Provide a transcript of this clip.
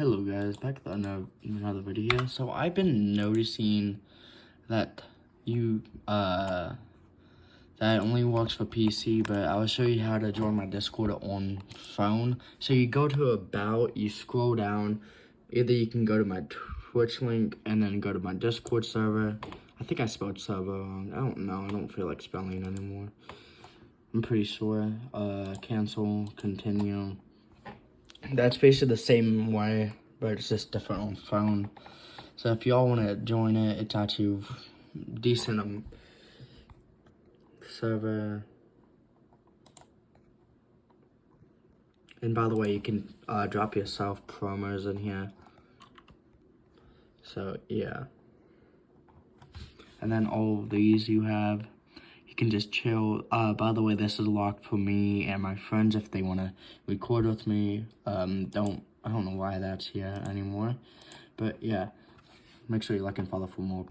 Hello guys, back with another, video. So I've been noticing that you, uh, that only works for PC, but I will show you how to join my Discord on phone. So you go to About, you scroll down, either you can go to my Twitch link and then go to my Discord server. I think I spelled server wrong. I don't know, I don't feel like spelling anymore. I'm pretty sure. Uh, cancel, continue that's basically the same way, but it's just different on phone. So if y'all want to join it, it's actually decent um, server. And by the way, you can uh, drop yourself promos in here. So yeah. And then all these you have can just chill. Uh, by the way, this is locked for me and my friends if they want to record with me. Um, don't, I don't know why that's here anymore. But yeah, make sure you like and follow for more people.